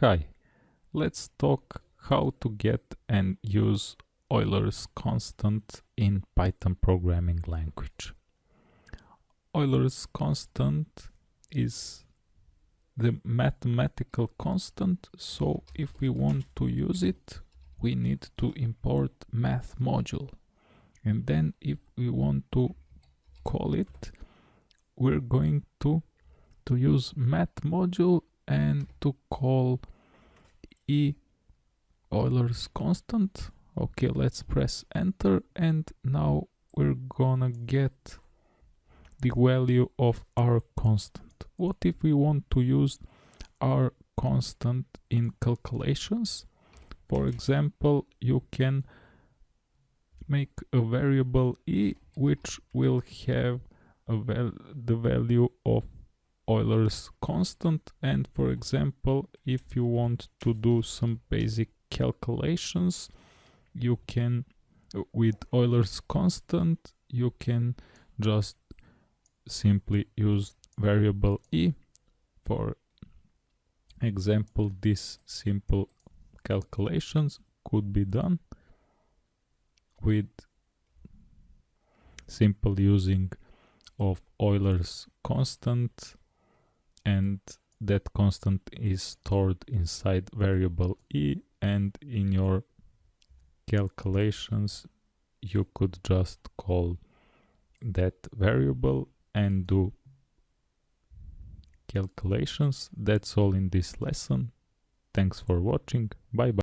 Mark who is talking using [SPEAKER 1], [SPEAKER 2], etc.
[SPEAKER 1] Hi, let's talk how to get and use Euler's constant in Python programming language. Euler's constant is the mathematical constant, so if we want to use it, we need to import math module. And then if we want to call it, we're going to, to use math module and to call E Euler's constant. Okay, let's press enter and now we're gonna get the value of our constant. What if we want to use our constant in calculations? For example, you can make a variable e which will have val the value of Euler's constant and for example if you want to do some basic calculations you can with Euler's constant you can just simply use variable e. For example this simple calculations could be done with simple using of Euler's constant and that constant is stored inside variable e and in your calculations you could just call that variable and do calculations. That's all in this lesson. Thanks for watching. Bye bye